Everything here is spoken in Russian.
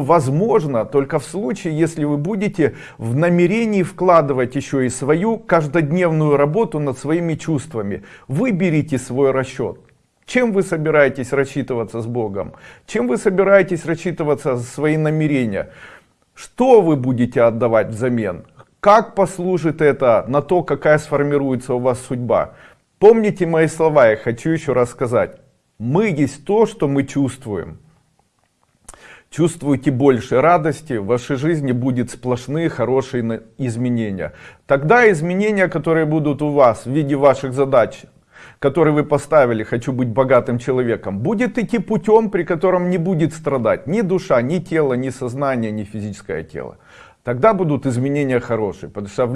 возможно только в случае, если вы будете в намерении вкладывать еще и свою каждодневную работу над своими чувствами. Выберите свой расчет. Чем вы собираетесь рассчитываться с Богом? Чем вы собираетесь рассчитываться за свои намерения? Что вы будете отдавать взамен? Как послужит это на то, какая сформируется у вас судьба? Помните мои слова, я хочу еще раз сказать. Мы есть то, что мы чувствуем. Чувствуйте больше радости, в вашей жизни будет сплошные хорошие изменения. Тогда изменения, которые будут у вас в виде ваших задач, которые вы поставили, хочу быть богатым человеком, будет идти путем, при котором не будет страдать ни душа, ни тело, ни сознание, ни физическое тело. Тогда будут изменения хорошие,